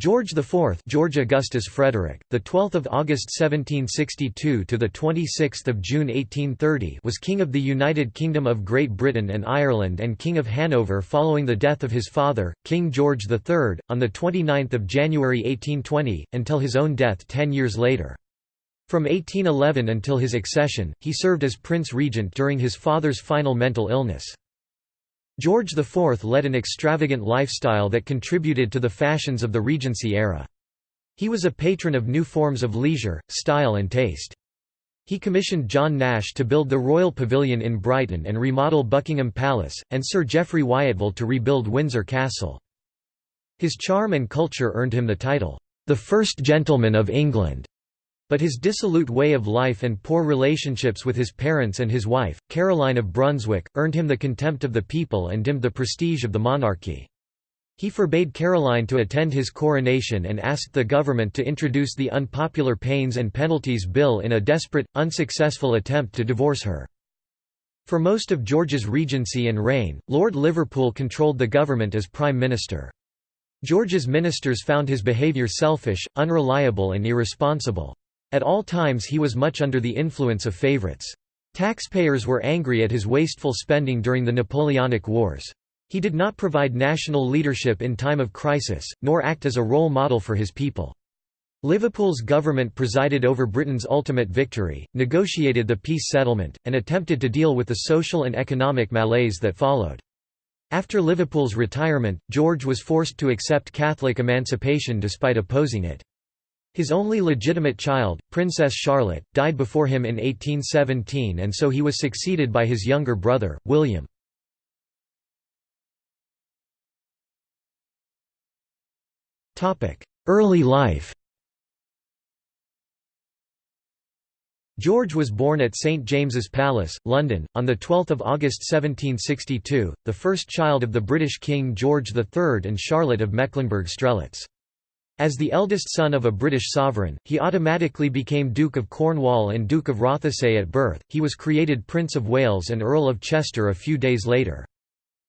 George IV, George Augustus Frederick, the 12th of August 1762 to the 26th of June 1830, was king of the United Kingdom of Great Britain and Ireland and king of Hanover following the death of his father, King George III, on the 29th of January 1820 until his own death 10 years later. From 1811 until his accession, he served as prince regent during his father's final mental illness. George IV led an extravagant lifestyle that contributed to the fashions of the Regency era. He was a patron of new forms of leisure, style and taste. He commissioned John Nash to build the Royal Pavilion in Brighton and remodel Buckingham Palace, and Sir Geoffrey Wyatville to rebuild Windsor Castle. His charm and culture earned him the title, "...the First Gentleman of England." But his dissolute way of life and poor relationships with his parents and his wife, Caroline of Brunswick, earned him the contempt of the people and dimmed the prestige of the monarchy. He forbade Caroline to attend his coronation and asked the government to introduce the Unpopular Pains and Penalties Bill in a desperate, unsuccessful attempt to divorce her. For most of George's regency and reign, Lord Liverpool controlled the government as Prime Minister. George's ministers found his behaviour selfish, unreliable and irresponsible. At all times he was much under the influence of favourites. Taxpayers were angry at his wasteful spending during the Napoleonic Wars. He did not provide national leadership in time of crisis, nor act as a role model for his people. Liverpool's government presided over Britain's ultimate victory, negotiated the peace settlement, and attempted to deal with the social and economic malaise that followed. After Liverpool's retirement, George was forced to accept Catholic emancipation despite opposing it. His only legitimate child, Princess Charlotte, died before him in 1817 and so he was succeeded by his younger brother, William. Early life George was born at St James's Palace, London, on 12 August 1762, the first child of the British King George III and Charlotte of Mecklenburg-Strelitz. As the eldest son of a British sovereign, he automatically became Duke of Cornwall and Duke of Rothesay at birth. He was created Prince of Wales and Earl of Chester a few days later.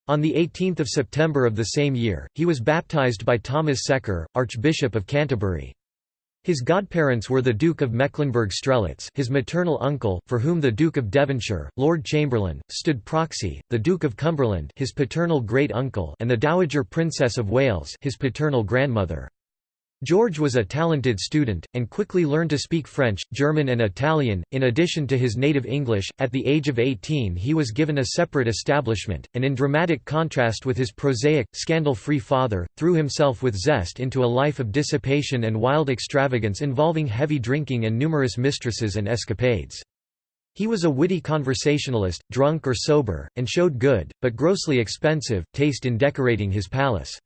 On 18 September of the same year, he was baptised by Thomas Secker, Archbishop of Canterbury. His godparents were the Duke of Mecklenburg-Strelitz his maternal uncle, for whom the Duke of Devonshire, Lord Chamberlain, stood proxy, the Duke of Cumberland his paternal great-uncle and the Dowager Princess of Wales his paternal grandmother. George was a talented student, and quickly learned to speak French, German and Italian, in addition to his native English. At the age of 18 he was given a separate establishment, and in dramatic contrast with his prosaic, scandal-free father, threw himself with zest into a life of dissipation and wild extravagance involving heavy drinking and numerous mistresses and escapades. He was a witty conversationalist, drunk or sober, and showed good, but grossly expensive, taste in decorating his palace.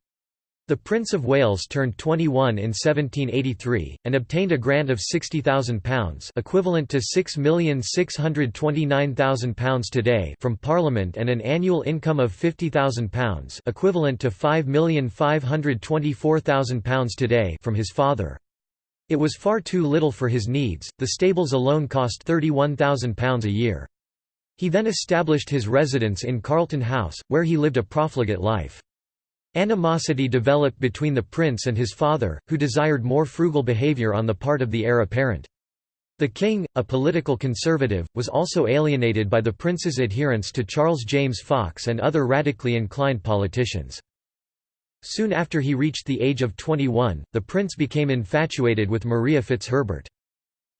The Prince of Wales turned 21 in 1783, and obtained a grant of £60,000 equivalent to £6,629,000 today from Parliament and an annual income of £50,000 equivalent to £5,524,000 today from his father. It was far too little for his needs, the stables alone cost £31,000 a year. He then established his residence in Carlton House, where he lived a profligate life. Animosity developed between the prince and his father, who desired more frugal behavior on the part of the heir apparent. The king, a political conservative, was also alienated by the prince's adherence to Charles James Fox and other radically inclined politicians. Soon after he reached the age of 21, the prince became infatuated with Maria Fitzherbert.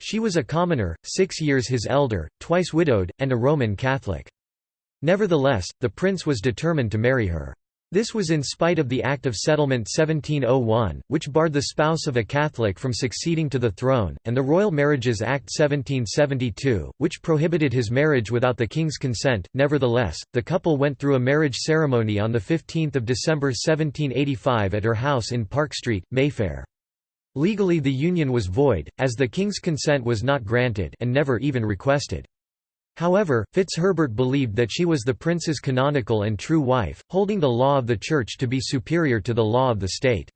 She was a commoner, six years his elder, twice widowed, and a Roman Catholic. Nevertheless, the prince was determined to marry her. This was in spite of the Act of Settlement 1701, which barred the spouse of a Catholic from succeeding to the throne, and the Royal Marriages Act 1772, which prohibited his marriage without the king's consent. Nevertheless, the couple went through a marriage ceremony on 15 December 1785 at her house in Park Street, Mayfair. Legally the union was void, as the king's consent was not granted and never even requested. However, Fitzherbert believed that she was the prince's canonical and true wife, holding the law of the Church to be superior to the law of the state.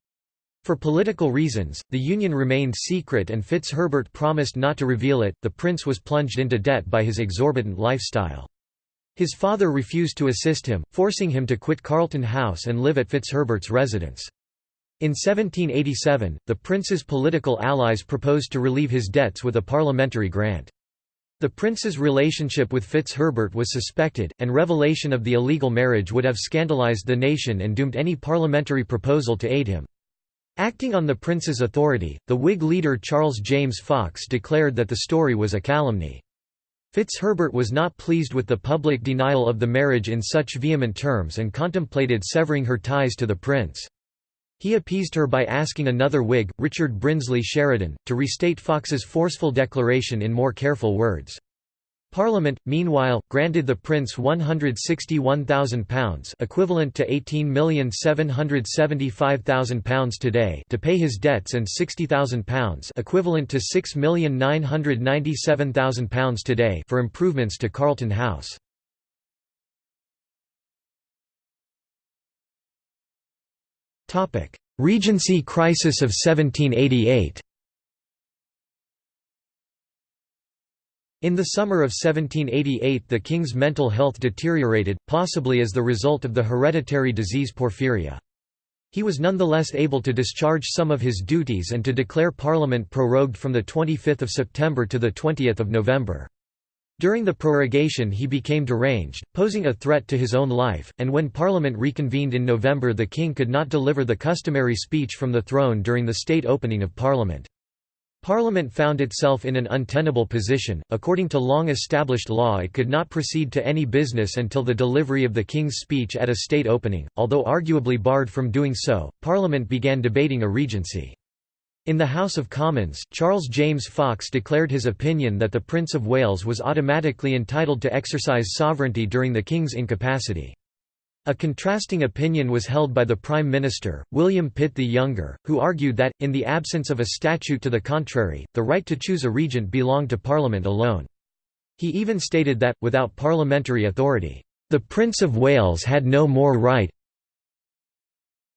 For political reasons, the union remained secret and Fitzherbert promised not to reveal it. The prince was plunged into debt by his exorbitant lifestyle. His father refused to assist him, forcing him to quit Carlton House and live at Fitzherbert's residence. In 1787, the prince's political allies proposed to relieve his debts with a parliamentary grant. The prince's relationship with Fitzherbert was suspected, and revelation of the illegal marriage would have scandalized the nation and doomed any parliamentary proposal to aid him. Acting on the prince's authority, the Whig leader Charles James Fox declared that the story was a calumny. Fitzherbert was not pleased with the public denial of the marriage in such vehement terms and contemplated severing her ties to the prince. He appeased her by asking another Whig, Richard Brinsley Sheridan, to restate Fox's forceful declaration in more careful words. Parliament, meanwhile, granted the prince £161,000 equivalent to £18,775,000 today to pay his debts and £60,000 equivalent to £6,997,000 today for improvements to Carlton House. Regency crisis of 1788 In the summer of 1788 the king's mental health deteriorated, possibly as the result of the hereditary disease porphyria. He was nonetheless able to discharge some of his duties and to declare Parliament prorogued from 25 September to 20 November. During the prorogation he became deranged, posing a threat to his own life, and when Parliament reconvened in November the king could not deliver the customary speech from the throne during the state opening of Parliament. Parliament found itself in an untenable position, according to long-established law it could not proceed to any business until the delivery of the King's speech at a state opening, although arguably barred from doing so, Parliament began debating a regency. In the House of Commons, Charles James Fox declared his opinion that the Prince of Wales was automatically entitled to exercise sovereignty during the King's incapacity. A contrasting opinion was held by the Prime Minister, William Pitt the Younger, who argued that, in the absence of a statute to the contrary, the right to choose a regent belonged to Parliament alone. He even stated that, without parliamentary authority, "...the Prince of Wales had no more right,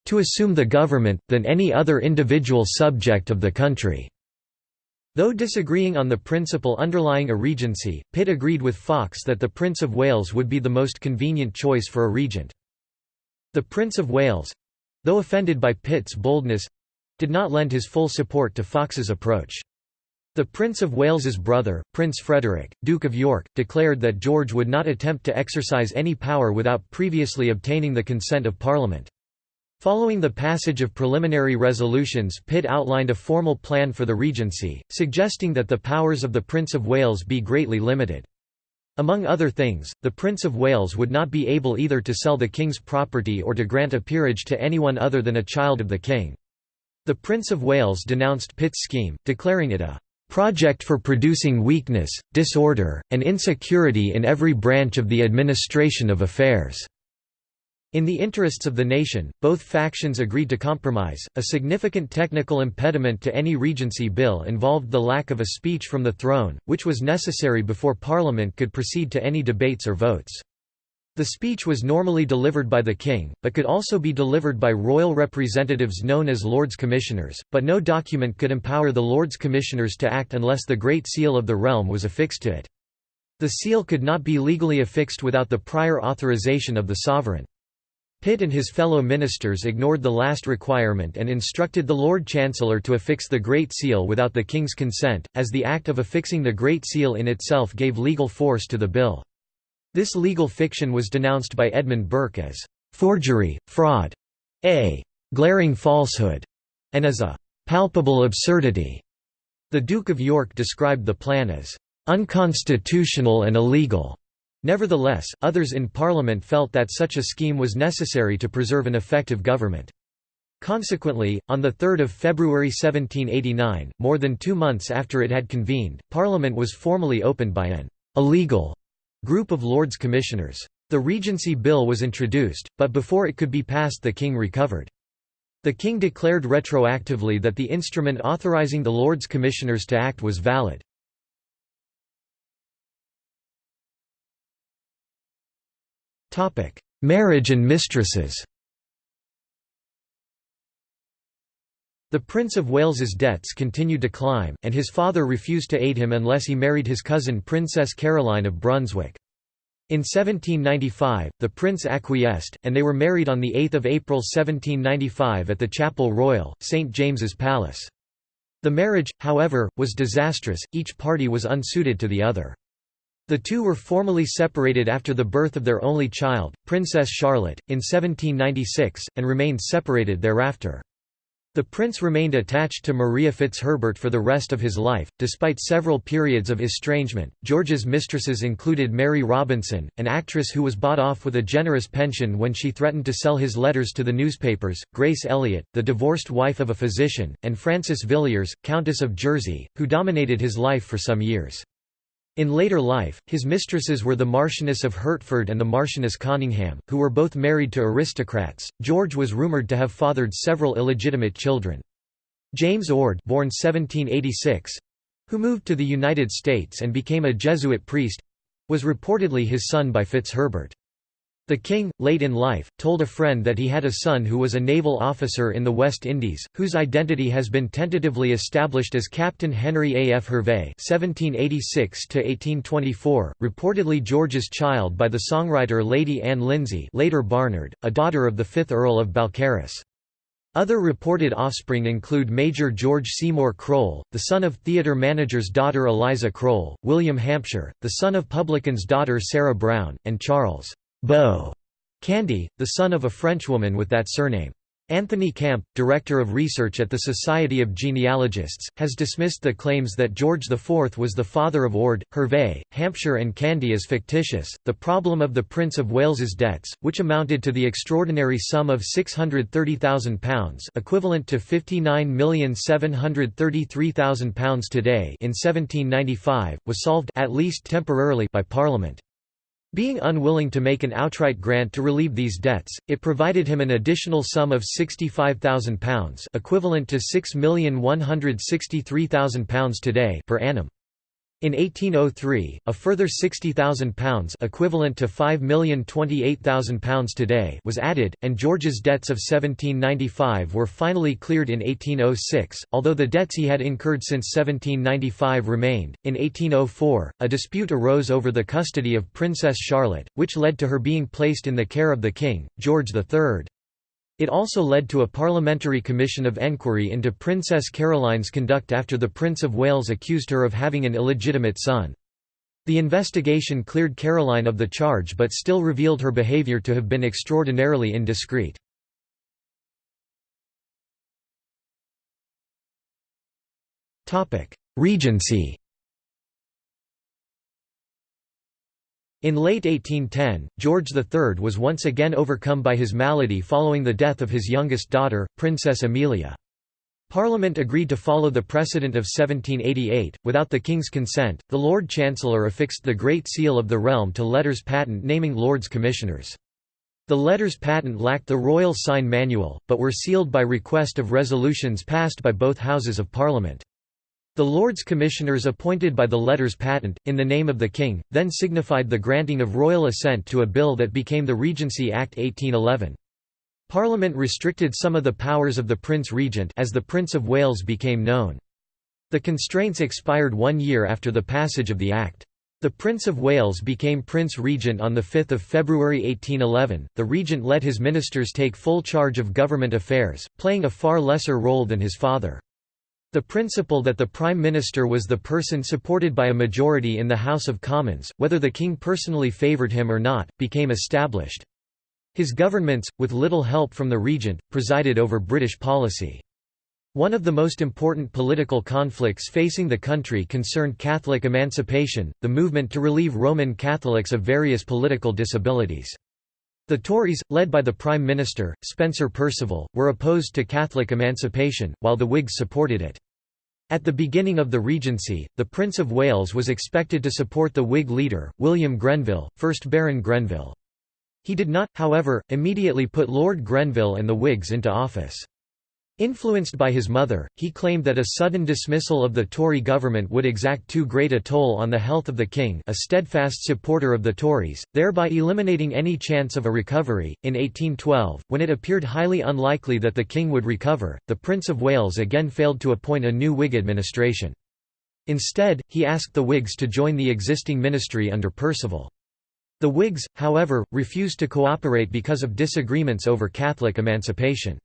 to assume the government, than any other individual subject of the country." Though disagreeing on the principle underlying a regency, Pitt agreed with Fox that the Prince of Wales would be the most convenient choice for a regent. The Prince of Wales—though offended by Pitt's boldness—did not lend his full support to Fox's approach. The Prince of Wales's brother, Prince Frederick, Duke of York, declared that George would not attempt to exercise any power without previously obtaining the consent of Parliament. Following the passage of preliminary resolutions Pitt outlined a formal plan for the Regency, suggesting that the powers of the Prince of Wales be greatly limited. Among other things, the Prince of Wales would not be able either to sell the King's property or to grant a peerage to anyone other than a child of the King. The Prince of Wales denounced Pitt's scheme, declaring it a "...project for producing weakness, disorder, and insecurity in every branch of the administration of affairs." In the interests of the nation, both factions agreed to compromise. A significant technical impediment to any regency bill involved the lack of a speech from the throne, which was necessary before Parliament could proceed to any debates or votes. The speech was normally delivered by the king, but could also be delivered by royal representatives known as Lords Commissioners, but no document could empower the Lords Commissioners to act unless the Great Seal of the realm was affixed to it. The seal could not be legally affixed without the prior authorization of the sovereign. Pitt and his fellow ministers ignored the last requirement and instructed the Lord Chancellor to affix the Great Seal without the King's consent, as the act of affixing the Great Seal in itself gave legal force to the bill. This legal fiction was denounced by Edmund Burke as «forgery, fraud, a glaring falsehood», and as a «palpable absurdity». The Duke of York described the plan as «unconstitutional and illegal». Nevertheless, others in Parliament felt that such a scheme was necessary to preserve an effective government. Consequently, on 3 February 1789, more than two months after it had convened, Parliament was formally opened by an «illegal» group of Lords Commissioners. The Regency Bill was introduced, but before it could be passed the King recovered. The King declared retroactively that the instrument authorising the Lords Commissioners to act was valid. Marriage and mistresses The Prince of Wales's debts continued to climb, and his father refused to aid him unless he married his cousin Princess Caroline of Brunswick. In 1795, the prince acquiesced, and they were married on 8 April 1795 at the Chapel Royal, St James's Palace. The marriage, however, was disastrous, each party was unsuited to the other. The two were formally separated after the birth of their only child, Princess Charlotte, in 1796, and remained separated thereafter. The prince remained attached to Maria Fitzherbert for the rest of his life, despite several periods of estrangement. George's mistresses included Mary Robinson, an actress who was bought off with a generous pension when she threatened to sell his letters to the newspapers, Grace Elliott, the divorced wife of a physician, and Frances Villiers, Countess of Jersey, who dominated his life for some years. In later life, his mistresses were the Marchioness of Hertford and the Marchioness Conyngham, who were both married to aristocrats. George was rumoured to have fathered several illegitimate children. James Ord, born 1786, who moved to the United States and became a Jesuit priest, was reportedly his son by Fitzherbert. The king, late in life, told a friend that he had a son who was a naval officer in the West Indies, whose identity has been tentatively established as Captain Henry A. F. Hervey (1786–1824), reportedly George's child by the songwriter Lady Anne Lindsay, later Barnard, a daughter of the fifth Earl of Balcarres. Other reported offspring include Major George Seymour Crowle, the son of theatre manager's daughter Eliza Crowle, William Hampshire, the son of publican's daughter Sarah Brown, and Charles. Beau Candy, the son of a Frenchwoman with that surname. Anthony Camp, director of research at the Society of Genealogists, has dismissed the claims that George IV was the father of Ord, Hervey, Hampshire, and Candy as fictitious. The problem of the Prince of Wales's debts, which amounted to the extraordinary sum of £630,000, equivalent to £59,733,000 today, in 1795, was solved at least temporarily by Parliament. Being unwilling to make an outright grant to relieve these debts, it provided him an additional sum of £65,000 equivalent to £6,163,000 today per annum. In 1803, a further £60,000 equivalent to £5,028,000 today was added, and George's debts of 1795 were finally cleared in 1806, although the debts he had incurred since 1795 remained. In 1804, a dispute arose over the custody of Princess Charlotte, which led to her being placed in the care of the king, George III. It also led to a parliamentary commission of enquiry into Princess Caroline's conduct after the Prince of Wales accused her of having an illegitimate son. The investigation cleared Caroline of the charge but still revealed her behaviour to have been extraordinarily indiscreet. Regency In late 1810, George III was once again overcome by his malady following the death of his youngest daughter, Princess Amelia. Parliament agreed to follow the precedent of 1788. Without the King's consent, the Lord Chancellor affixed the Great Seal of the realm to letters patent naming Lords Commissioners. The letters patent lacked the royal sign manual, but were sealed by request of resolutions passed by both Houses of Parliament. The Lords Commissioners appointed by the letters patent, in the name of the King, then signified the granting of royal assent to a bill that became the Regency Act 1811. Parliament restricted some of the powers of the Prince Regent as the Prince of Wales became known. The constraints expired one year after the passage of the Act. The Prince of Wales became Prince Regent on 5 February 1811. The Regent let his ministers take full charge of government affairs, playing a far lesser role than his father. The principle that the Prime Minister was the person supported by a majority in the House of Commons, whether the King personally favoured him or not, became established. His governments, with little help from the Regent, presided over British policy. One of the most important political conflicts facing the country concerned Catholic emancipation, the movement to relieve Roman Catholics of various political disabilities. The Tories, led by the Prime Minister, Spencer Perceval, were opposed to Catholic emancipation, while the Whigs supported it. At the beginning of the Regency, the Prince of Wales was expected to support the Whig leader, William Grenville, 1st Baron Grenville. He did not, however, immediately put Lord Grenville and the Whigs into office. Influenced by his mother, he claimed that a sudden dismissal of the Tory government would exact too great a toll on the health of the king, a steadfast supporter of the Tories, thereby eliminating any chance of a recovery. In 1812, when it appeared highly unlikely that the king would recover, the Prince of Wales again failed to appoint a new Whig administration. Instead, he asked the Whigs to join the existing ministry under Perceval. The Whigs, however, refused to cooperate because of disagreements over Catholic emancipation.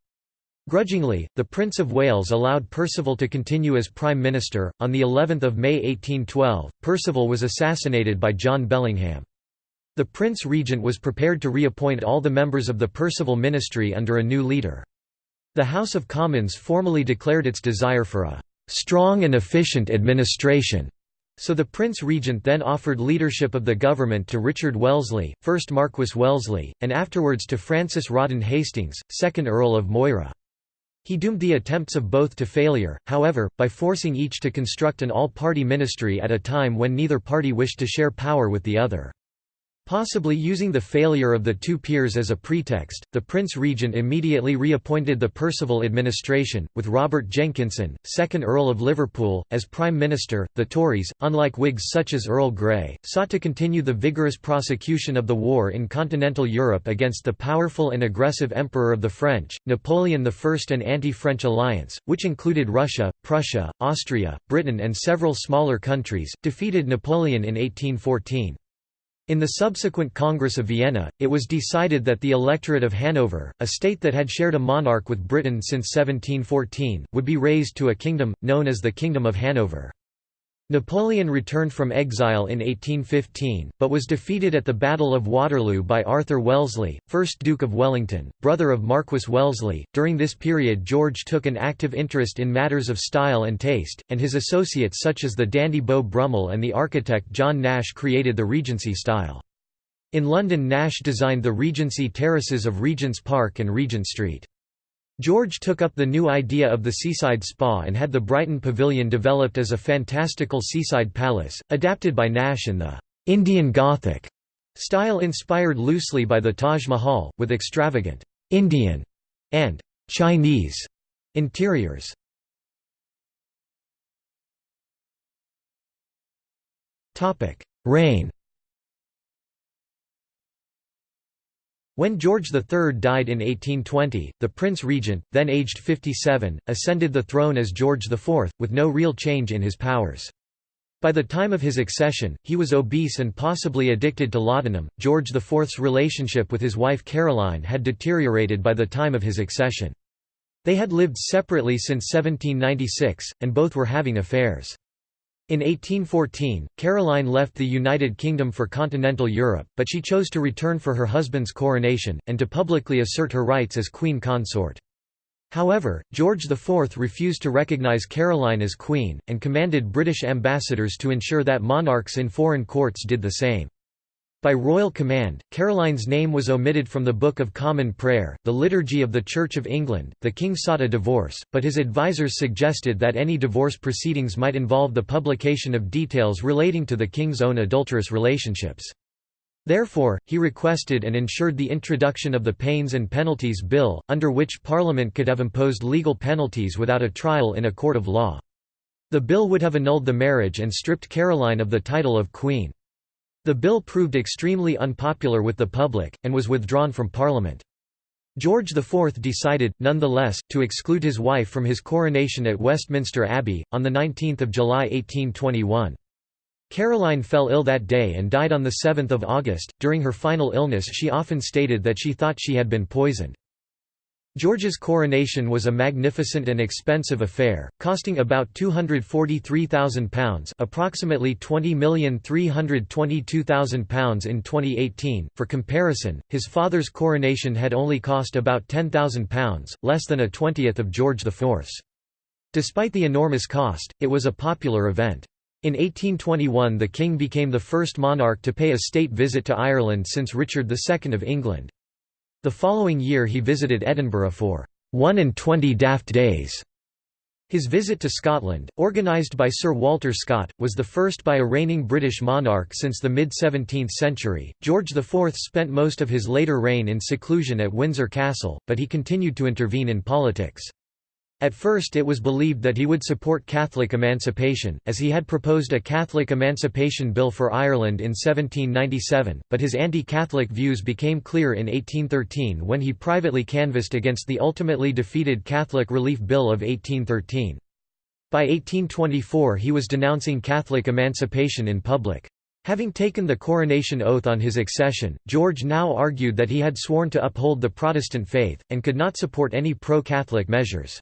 Grudgingly, the Prince of Wales allowed Perceval to continue as Prime Minister. On the 11th of May 1812, Perceval was assassinated by John Bellingham. The Prince Regent was prepared to reappoint all the members of the Perceval ministry under a new leader. The House of Commons formally declared its desire for a strong and efficient administration. So the Prince Regent then offered leadership of the government to Richard Wellesley, 1st Marquess Wellesley, and afterwards to Francis Rawdon Hastings, 2nd Earl of Moira. He doomed the attempts of both to failure, however, by forcing each to construct an all-party ministry at a time when neither party wished to share power with the other. Possibly using the failure of the two peers as a pretext, the Prince Regent immediately reappointed the Perceval administration, with Robert Jenkinson, 2nd Earl of Liverpool, as Prime Minister. The Tories, unlike Whigs such as Earl Grey, sought to continue the vigorous prosecution of the war in continental Europe against the powerful and aggressive Emperor of the French, Napoleon I and anti-French alliance, which included Russia, Prussia, Austria, Britain and several smaller countries, defeated Napoleon in 1814. In the subsequent Congress of Vienna, it was decided that the electorate of Hanover, a state that had shared a monarch with Britain since 1714, would be raised to a kingdom, known as the Kingdom of Hanover. Napoleon returned from exile in 1815, but was defeated at the Battle of Waterloo by Arthur Wellesley, 1st Duke of Wellington, brother of Marquess Wellesley. During this period, George took an active interest in matters of style and taste, and his associates such as the dandy Beau Brummel and the architect John Nash created the Regency style. In London, Nash designed the Regency terraces of Regent's Park and Regent Street. George took up the new idea of the seaside spa and had the Brighton Pavilion developed as a fantastical seaside palace, adapted by Nash in the Indian Gothic style inspired loosely by the Taj Mahal, with extravagant Indian and Chinese interiors. Reign When George III died in 1820, the Prince Regent, then aged 57, ascended the throne as George IV, with no real change in his powers. By the time of his accession, he was obese and possibly addicted to laudanum. George IV's relationship with his wife Caroline had deteriorated by the time of his accession. They had lived separately since 1796, and both were having affairs. In 1814, Caroline left the United Kingdom for continental Europe, but she chose to return for her husband's coronation, and to publicly assert her rights as queen consort. However, George IV refused to recognise Caroline as queen, and commanded British ambassadors to ensure that monarchs in foreign courts did the same. By royal command, Caroline's name was omitted from the Book of Common Prayer, the Liturgy of the Church of England. The king sought a divorce, but his advisers suggested that any divorce proceedings might involve the publication of details relating to the king's own adulterous relationships. Therefore, he requested and ensured the introduction of the Pains and Penalties Bill, under which Parliament could have imposed legal penalties without a trial in a court of law. The bill would have annulled the marriage and stripped Caroline of the title of Queen. The bill proved extremely unpopular with the public, and was withdrawn from Parliament. George IV decided, nonetheless, to exclude his wife from his coronation at Westminster Abbey, on 19 July 1821. Caroline fell ill that day and died on 7 August. During her final illness she often stated that she thought she had been poisoned. George's coronation was a magnificent and expensive affair, costing about £243,000 approximately £20,322,000 in 2018. For comparison, his father's coronation had only cost about £10,000, less than a twentieth of George IV's. Despite the enormous cost, it was a popular event. In 1821 the king became the first monarch to pay a state visit to Ireland since Richard II of England. The following year he visited Edinburgh for one and twenty daft days. His visit to Scotland, organised by Sir Walter Scott, was the first by a reigning British monarch since the mid-17th century. George IV spent most of his later reign in seclusion at Windsor Castle, but he continued to intervene in politics. At first it was believed that he would support Catholic emancipation, as he had proposed a Catholic Emancipation Bill for Ireland in 1797, but his anti-Catholic views became clear in 1813 when he privately canvassed against the ultimately defeated Catholic Relief Bill of 1813. By 1824 he was denouncing Catholic emancipation in public. Having taken the coronation oath on his accession, George now argued that he had sworn to uphold the Protestant faith, and could not support any pro-Catholic measures.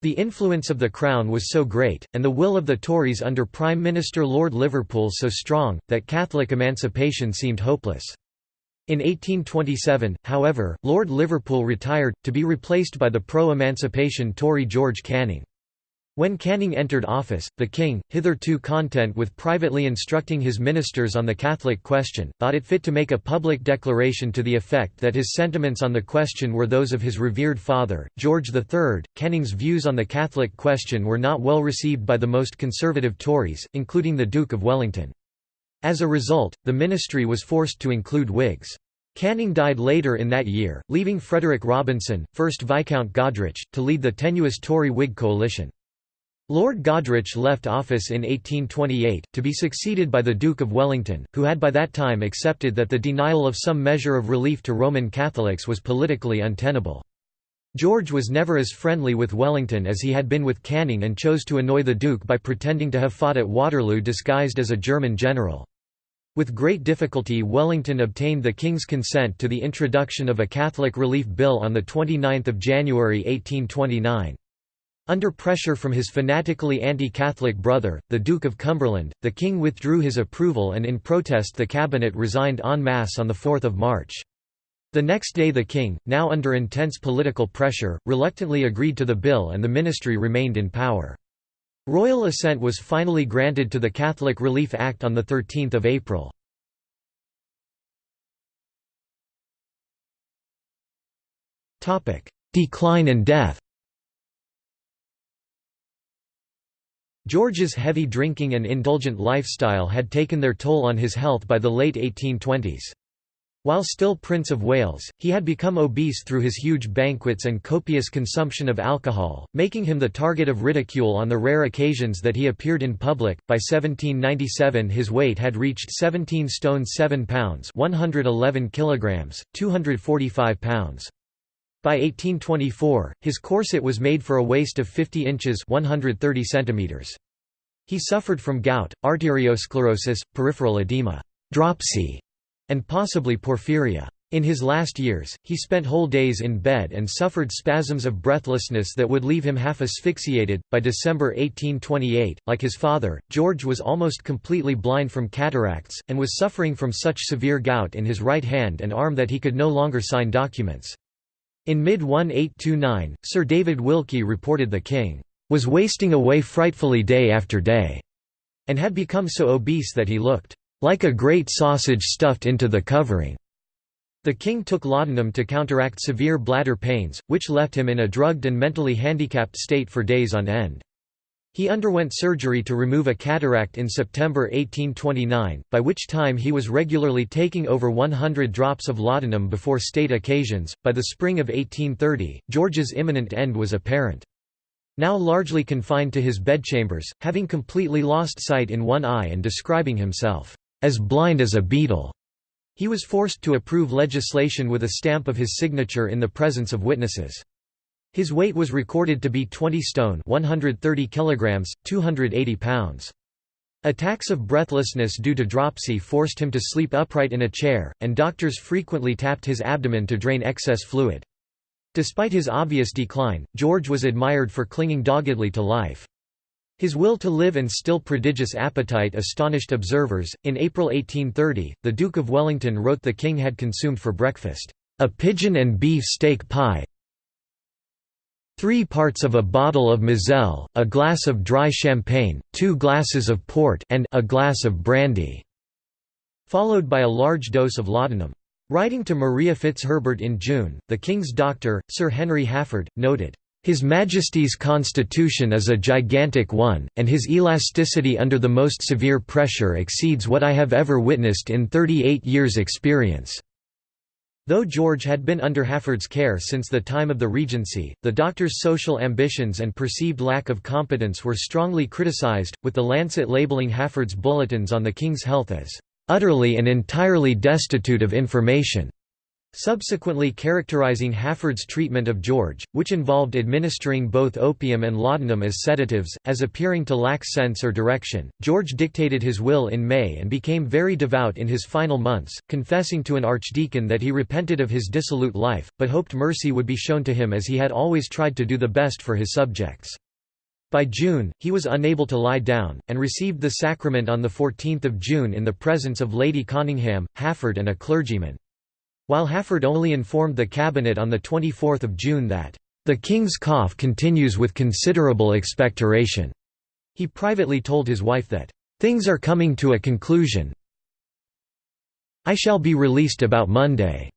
The influence of the Crown was so great, and the will of the Tories under Prime Minister Lord Liverpool so strong, that Catholic emancipation seemed hopeless. In 1827, however, Lord Liverpool retired, to be replaced by the pro-emancipation Tory George Canning. When Canning entered office, the king, hitherto content with privately instructing his ministers on the Catholic question, thought it fit to make a public declaration to the effect that his sentiments on the question were those of his revered father, George III. Canning's views on the Catholic question were not well received by the most conservative Tories, including the Duke of Wellington. As a result, the ministry was forced to include Whigs. Canning died later in that year, leaving Frederick Robinson, 1st Viscount Goderich, to lead the tenuous Tory-Whig coalition. Lord Goderich left office in 1828, to be succeeded by the Duke of Wellington, who had by that time accepted that the denial of some measure of relief to Roman Catholics was politically untenable. George was never as friendly with Wellington as he had been with Canning and chose to annoy the Duke by pretending to have fought at Waterloo disguised as a German general. With great difficulty Wellington obtained the King's consent to the introduction of a Catholic Relief Bill on 29 January 1829. Under pressure from his fanatically anti-Catholic brother, the Duke of Cumberland, the king withdrew his approval and in protest the cabinet resigned en masse on 4 March. The next day the king, now under intense political pressure, reluctantly agreed to the bill and the ministry remained in power. Royal assent was finally granted to the Catholic Relief Act on 13 April. Decline and death George's heavy drinking and indulgent lifestyle had taken their toll on his health by the late 1820s. While still Prince of Wales, he had become obese through his huge banquets and copious consumption of alcohol, making him the target of ridicule on the rare occasions that he appeared in public. By 1797 his weight had reached 17 stone 7 pounds, 111 kilograms, 245 pounds. By 1824, his corset was made for a waist of 50 inches 130 centimeters. He suffered from gout, arteriosclerosis, peripheral edema, dropsy, and possibly porphyria. In his last years, he spent whole days in bed and suffered spasms of breathlessness that would leave him half asphyxiated. By December 1828, like his father, George was almost completely blind from cataracts, and was suffering from such severe gout in his right hand and arm that he could no longer sign documents. In mid-1829, Sir David Wilkie reported the king was wasting away frightfully day after day, and had become so obese that he looked like a great sausage stuffed into the covering. The king took laudanum to counteract severe bladder pains, which left him in a drugged and mentally handicapped state for days on end. He underwent surgery to remove a cataract in September 1829, by which time he was regularly taking over 100 drops of laudanum before state occasions. By the spring of 1830, George's imminent end was apparent. Now largely confined to his bedchambers, having completely lost sight in one eye and describing himself as blind as a beetle, he was forced to approve legislation with a stamp of his signature in the presence of witnesses. His weight was recorded to be 20 stone 130 kilograms, 280 pounds. Attacks of breathlessness due to dropsy forced him to sleep upright in a chair, and doctors frequently tapped his abdomen to drain excess fluid. Despite his obvious decline, George was admired for clinging doggedly to life. His will to live and still prodigious appetite astonished observers. In April 1830, the Duke of Wellington wrote the king had consumed for breakfast, a pigeon and beef steak pie, Three parts of a bottle of Moselle, a glass of dry champagne, two glasses of port and a glass of brandy", followed by a large dose of laudanum. Writing to Maria Fitzherbert in June, the King's doctor, Sir Henry Halford, noted, "...His Majesty's constitution is a gigantic one, and his elasticity under the most severe pressure exceeds what I have ever witnessed in 38 years' experience." Though George had been under Halford's care since the time of the Regency, the doctor's social ambitions and perceived lack of competence were strongly criticized, with the Lancet labeling Halford's bulletins on the king's health as "...utterly and entirely destitute of information." Subsequently characterizing Halford's treatment of George, which involved administering both opium and laudanum as sedatives, as appearing to lack sense or direction. George dictated his will in May and became very devout in his final months, confessing to an archdeacon that he repented of his dissolute life, but hoped mercy would be shown to him as he had always tried to do the best for his subjects. By June, he was unable to lie down, and received the sacrament on 14 June in the presence of Lady Conyngham, Halford and a clergyman. While Halford only informed the cabinet on 24 June that, "...the king's cough continues with considerable expectoration." He privately told his wife that, "...things are coming to a conclusion I shall be released about Monday."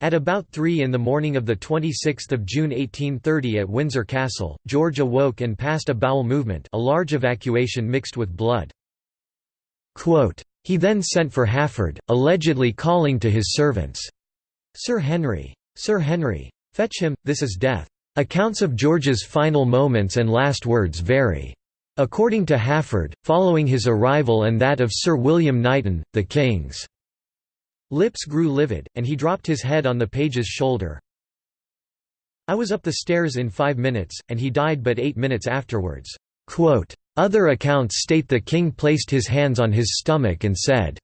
At about 3 in the morning of 26 June 1830 at Windsor Castle, George awoke and passed a bowel movement a large evacuation mixed with blood. Quote, he then sent for Halford, allegedly calling to his servants, Sir Henry! Sir Henry! Fetch him, this is death. Accounts of George's final moments and last words vary. According to Halford, following his arrival and that of Sir William Knighton, the King's lips grew livid, and he dropped his head on the page's shoulder. I was up the stairs in five minutes, and he died but eight minutes afterwards. Quote, other accounts state the king placed his hands on his stomach and said,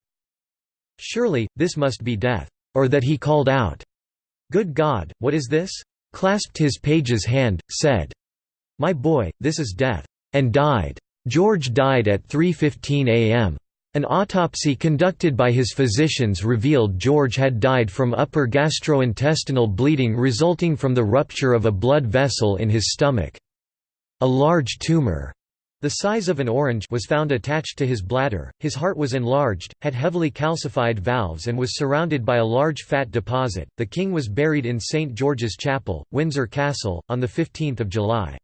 Surely, this must be death. Or that he called out, Good God, what is this? clasped his page's hand, said, My boy, this is death. And died. George died at 3.15 am. An autopsy conducted by his physicians revealed George had died from upper gastrointestinal bleeding resulting from the rupture of a blood vessel in his stomach. A large tumor the size of an orange was found attached to his bladder, his heart was enlarged, had heavily calcified valves and was surrounded by a large fat deposit. The king was buried in St George's Chapel, Windsor Castle, on 15 July.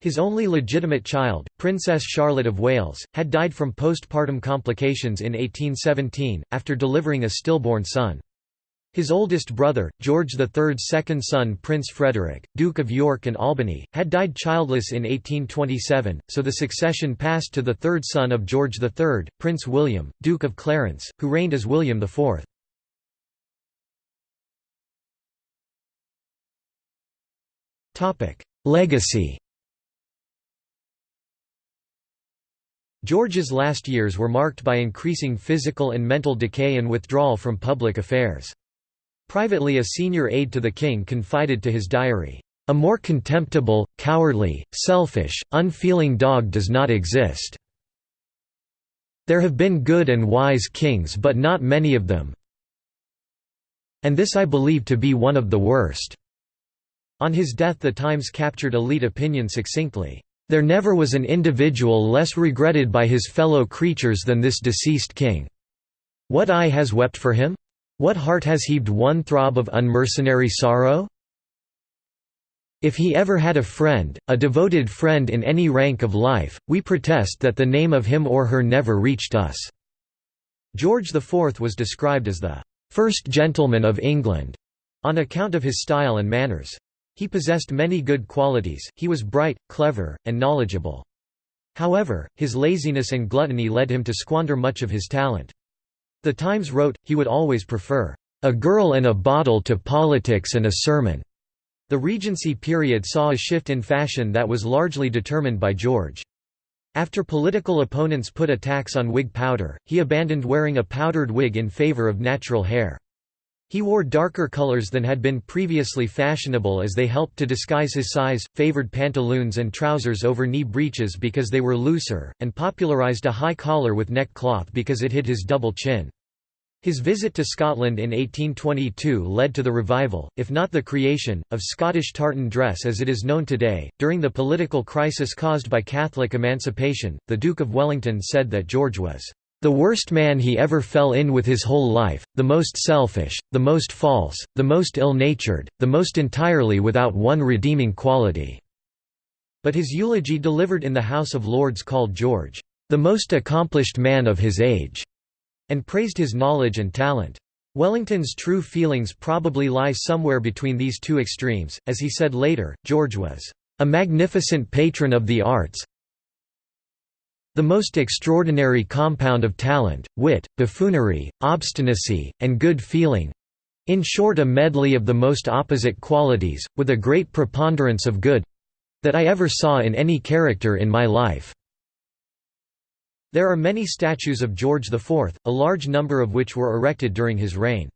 His only legitimate child, Princess Charlotte of Wales, had died from postpartum complications in 1817, after delivering a stillborn son. His oldest brother, George III's second son Prince Frederick, Duke of York and Albany, had died childless in 1827, so the succession passed to the third son of George III, Prince William, Duke of Clarence, who reigned as William IV. Legacy George's last years were marked by increasing physical and mental decay and withdrawal from public affairs. Privately a senior aide to the king confided to his diary, "...a more contemptible, cowardly, selfish, unfeeling dog does not exist. There have been good and wise kings but not many of them and this I believe to be one of the worst." On his death the Times captured elite opinion succinctly, "...there never was an individual less regretted by his fellow creatures than this deceased king. What eye has wept for him? What heart has heaved one throb of unmercenary sorrow? If he ever had a friend, a devoted friend in any rank of life, we protest that the name of him or her never reached us." George IV was described as the first gentleman of England", on account of his style and manners. He possessed many good qualities, he was bright, clever, and knowledgeable. However, his laziness and gluttony led him to squander much of his talent. The Times wrote, he would always prefer, "...a girl and a bottle to politics and a sermon." The Regency period saw a shift in fashion that was largely determined by George. After political opponents put a tax on wig powder, he abandoned wearing a powdered wig in favor of natural hair. He wore darker colors than had been previously fashionable as they helped to disguise his size, favored pantaloons and trousers over knee breeches because they were looser, and popularized a high collar with neck cloth because it hid his double chin. His visit to Scotland in 1822 led to the revival, if not the creation, of Scottish tartan dress as it is known today. During the political crisis caused by Catholic emancipation, the Duke of Wellington said that George was the worst man he ever fell in with his whole life, the most selfish, the most false, the most ill-natured, the most entirely without one redeeming quality." But his eulogy delivered in the House of Lords called George, "...the most accomplished man of his age," and praised his knowledge and talent. Wellington's true feelings probably lie somewhere between these two extremes, as he said later, George was, "...a magnificent patron of the arts, the most extraordinary compound of talent, wit, buffoonery, obstinacy, and good feeling In short a medley of the most opposite qualities, with a great preponderance of good—that I ever saw in any character in my life." There are many statues of George IV, a large number of which were erected during his reign.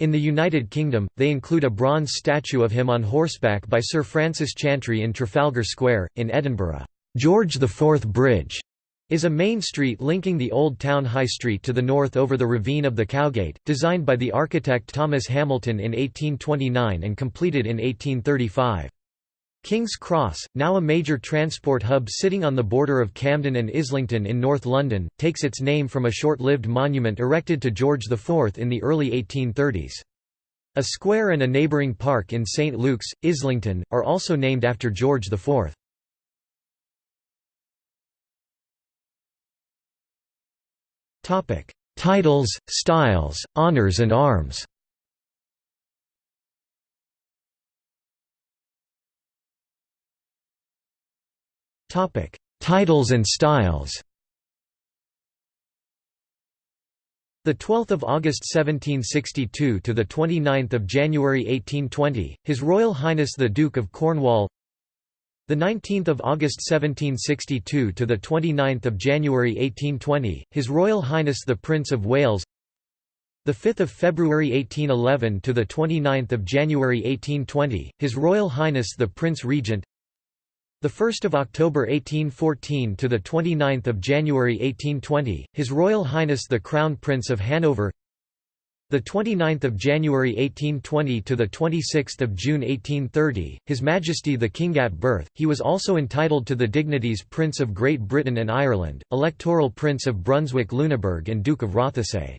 In the United Kingdom, they include a bronze statue of him on horseback by Sir Francis Chantrey in Trafalgar Square, in Edinburgh. George IV Bridge is a main street linking the Old Town High Street to the north over the ravine of the Cowgate, designed by the architect Thomas Hamilton in 1829 and completed in 1835. King's Cross, now a major transport hub sitting on the border of Camden and Islington in North London, takes its name from a short-lived monument erected to George IV in the early 1830s. A square and a neighbouring park in St Luke's, Islington, are also named after George IV. Titles, styles, honours and arms. Topic: Titles and styles. The 12th of August 1762 to the 29th of January 1820, His Royal Highness the Duke of Cornwall. The 19th of August 1762 to the 29th of January 1820, His Royal Highness the Prince of Wales. The 5th of February 1811 to the 29th of January 1820, His Royal Highness the Prince Regent. The 1st of October 1814 to the 29th of January 1820, His Royal Highness the Crown Prince of Hanover. The 29th of January 1820 to the 26th of June 1830, His Majesty the King at birth. He was also entitled to the dignities Prince of Great Britain and Ireland, Electoral Prince of Brunswick-Lüneburg and Duke of Rothesay.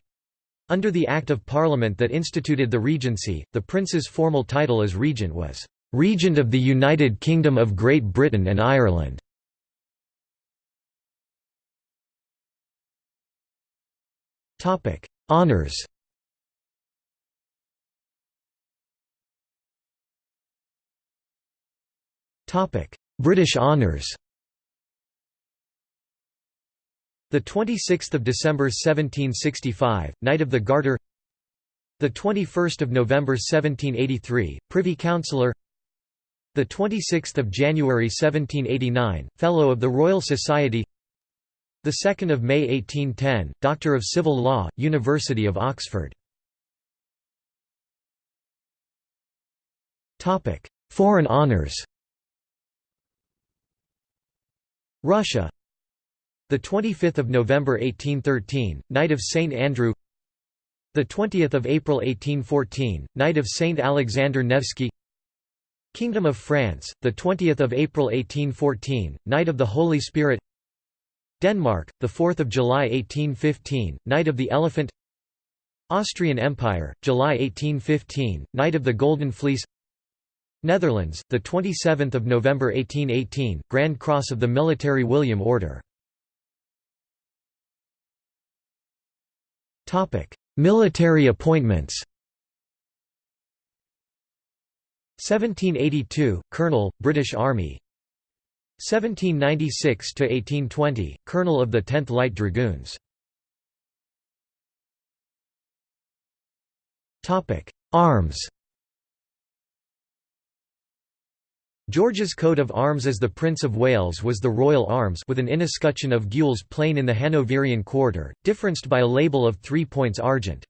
Under the Act of Parliament that instituted the regency, the prince's formal title as regent was Regent of the United Kingdom of Great Britain and Ireland. Topic: Honors. British honours The 26th of December 1765, Knight of the Garter. The 21st of November 1783, Privy Councillor. The 26th of January 1789, Fellow of the Royal Society. The 2nd of May 1810, Doctor of Civil Law, University of Oxford. Topic: Foreign honors. Russia. The 25th of November 1813 Knight of St Andrew. The 20th of April 1814 Knight of St Alexander Nevsky. Kingdom of France the 20th of April 1814 Knight of the Holy Spirit. Denmark the 4th of July 1815 Knight of the Elephant. Austrian Empire July 1815 Knight of the Golden Fleece Netherlands, the 27th of November 1818, Grand Cross of the Military William Order. Topic: Military appointments. 1782, Colonel, British Army. 1796 to 1820, Colonel of the 10th Light Dragoons. Topic: Arms. George's coat of arms as the Prince of Wales was the Royal Arms with an inescutcheon of gules plain in the Hanoverian quarter, differenced by a label of three points argent.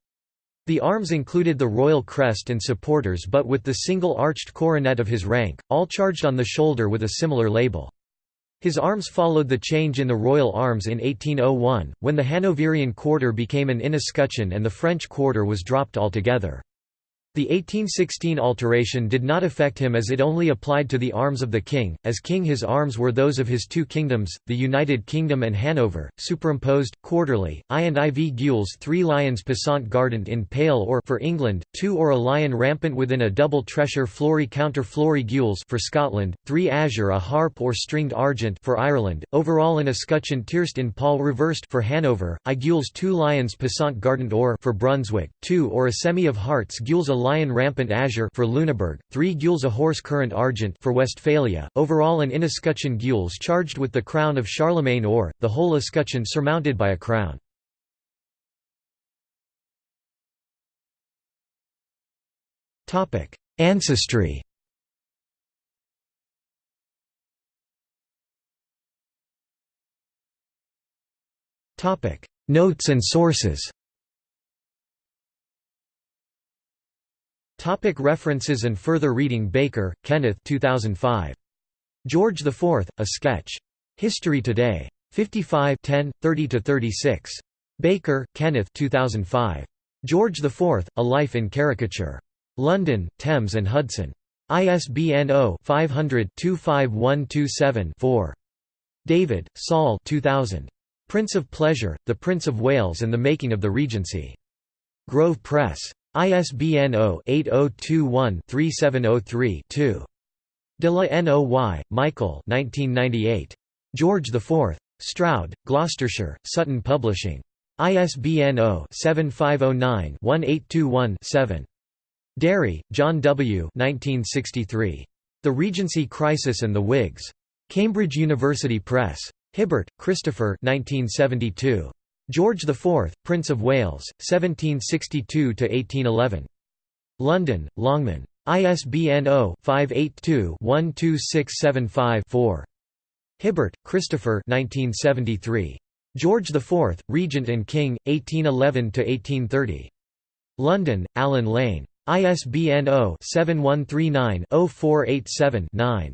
The arms included the royal crest and supporters but with the single arched coronet of his rank, all charged on the shoulder with a similar label. His arms followed the change in the royal arms in 1801, when the Hanoverian quarter became an inescutcheon and the French quarter was dropped altogether. The 1816 alteration did not affect him as it only applied to the arms of the king, as king his arms were those of his two kingdoms, the United Kingdom and Hanover, superimposed, quarterly, I and IV gules three lions passant gardant in pale or for England, two or a lion rampant within a double tressure flory counter flory gules for Scotland, three azure a harp or stringed argent for Ireland, overall an escutcheon tierced in pall reversed for Hanover, I gules two lions passant gardant or for Brunswick, two or a semy of hearts gules a lion rampant azure for Lüneburg, three gules a horse current argent for Westphalia, overall an inescutcheon gules charged with the crown of Charlemagne or, the whole escutcheon surmounted by a crown. Ancestry Notes and sources Topic references and further reading Baker, Kenneth 2005. George IV, A Sketch. History Today. 55 10, 30–36. Baker, Kenneth 2005. George IV, A Life in Caricature. London, Thames and Hudson. ISBN 0-500-25127-4. David, Saul 2000. Prince of Pleasure, The Prince of Wales and the Making of the Regency. Grove Press. ISBN 0-8021-3703-2. De la Noy, Michael George IV. Stroud, Gloucestershire, Sutton Publishing. ISBN 0-7509-1821-7. Derry, John W. 1963. The Regency Crisis and the Whigs. Cambridge University Press. Hibbert, Christopher 1972. George IV, Prince of Wales, 1762–1811. London, Longman. ISBN 0-582-12675-4. Hibbert, Christopher 1973. George IV, Regent and King, 1811–1830. London, Allen Lane. ISBN 0-7139-0487-9.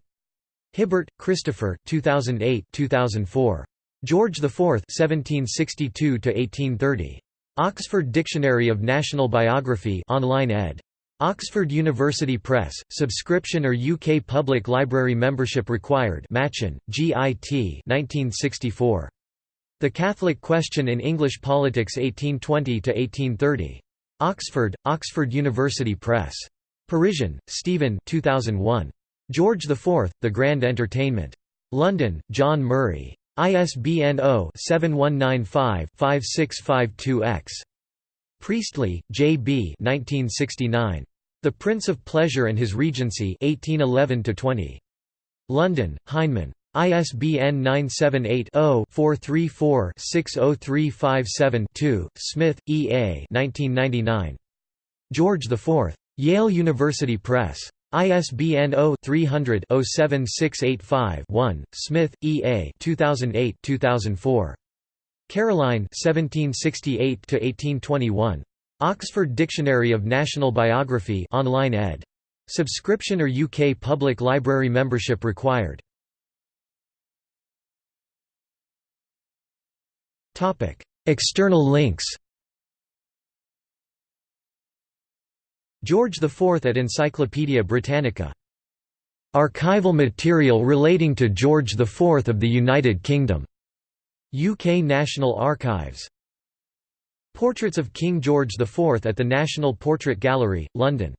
Hibbert, Christopher 2008 2004. George IV (1762–1830). Oxford Dictionary of National Biography, online ed. Oxford University Press. Subscription or UK Public Library membership required. Machin, G.I.T. 1964. The Catholic Question in English Politics 1820–1830. Oxford, Oxford University Press. Parissien, Steven 2001. George IV, The Grand Entertainment. London, John Murray. ISBN 0-7195-5652-X. Priestley, J. B. 1969. The Prince of Pleasure and His Regency 1811 London, Heinemann. ISBN 978-0-434-60357-2, Smith, E. A. 1999. George IV. Yale University Press. ISBN 0-300-07685-1, Smith, E. A. 2008-2004. Caroline 1768–1821. Oxford Dictionary of National Biography online ed. Subscription or UK Public Library membership required. External links George IV at Encyclopædia Britannica. Archival material relating to George IV of the United Kingdom. UK National Archives. Portraits of King George IV at the National Portrait Gallery, London